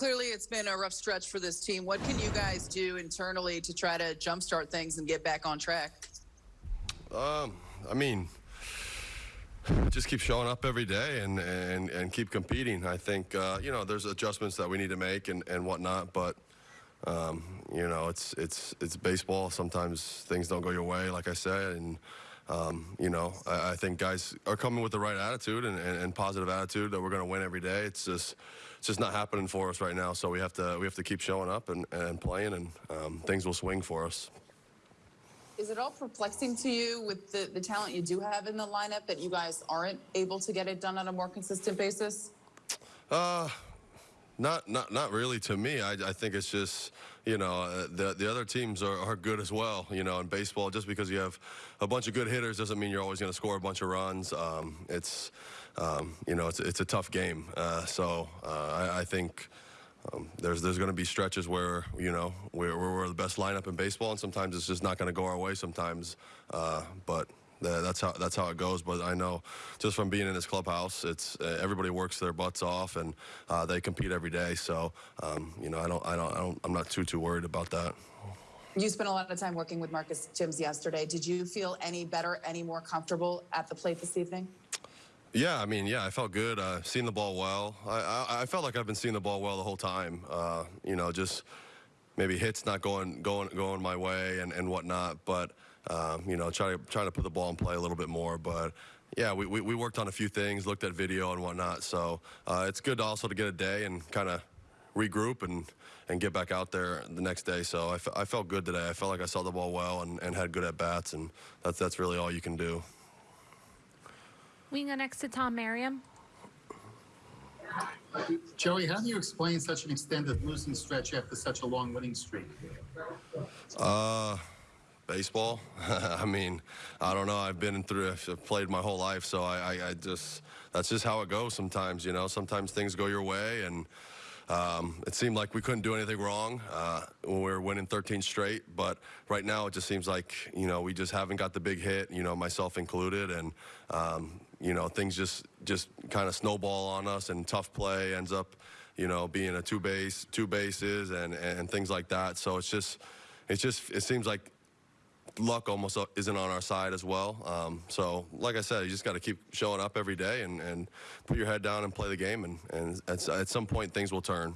clearly it's been a rough stretch for this team. What can you guys do internally to try to jumpstart things and get back on track? Um, I mean, just keep showing up every day and and, and keep competing. I think uh, you know there's adjustments that we need to make and, and whatnot, but um, you know it's it's it's baseball. Sometimes things don't go your way, like I said, and um, you know I, I, think guys are coming with the right attitude and, and, and positive attitude that we're going to win every day. It's just it's just not happening for us right now. So we have to we have to keep showing up and, and playing, and um, things will swing for us. Is it all perplexing to you with the, the talent you do have in the lineup that you guys aren't able to get it done on a more consistent basis? Uh, not not not really to me. I, I think it's just you know uh, the the other teams are, are good as well. You know in baseball, just because you have a bunch of good hitters doesn't mean you're always going to score a bunch of runs. Um, it's um, you know it's it's a tough game. Uh, so uh, I, I think. Um, there's there's going to be stretches where you know we're, we're the best lineup in baseball, and sometimes it's just not going to go our way. Sometimes, uh, but that's how that's how it goes. But I know just from being in this clubhouse, it's uh, everybody works their butts off and uh, they compete every day. So um, you know, I don't, I don't, I don't, I'm not too too worried about that. You spent a lot of time working with Marcus Thames yesterday. Did you feel any better, any more comfortable at the plate this evening? Yeah, I mean, yeah, I felt good. Uh, seeing the ball well. I, I, I, felt like I've been seeing the ball well the whole time. Uh, you know, just maybe hits not going going going my way and, and whatnot. But um, you know, trying to trying to put the ball in play a little bit more. But yeah, we, we, we worked on a few things, looked at video and whatnot. So uh, it's good also to get a day and kind of regroup and and get back out there the next day. So I, felt good today. I felt like I saw the ball well and, and had good at bats, and that's that's really all you can do. We can go next to Tom Merriam. Joey, how do you explain such an extended losing stretch after such a long winning streak? Uh, baseball. I mean, I don't know. I've been through, I've played my whole life, so I, I, I just, that's just how it goes sometimes, you know. Sometimes things go your way, and um, it seemed like we couldn't do anything wrong uh, when we were winning 13 straight, but right now it just seems like, you know, we just haven't got the big hit, you know, myself included, and, um, you know, things just, just kind of snowball on us, and tough play ends up, you know, being a two base, two bases, and, and things like that. So it's just, it's just, it seems like luck almost isn't on our side as well. Um, so, like I said, you just got to keep showing up every day and, and put your head down and play the game, and, and at, at some point things will turn.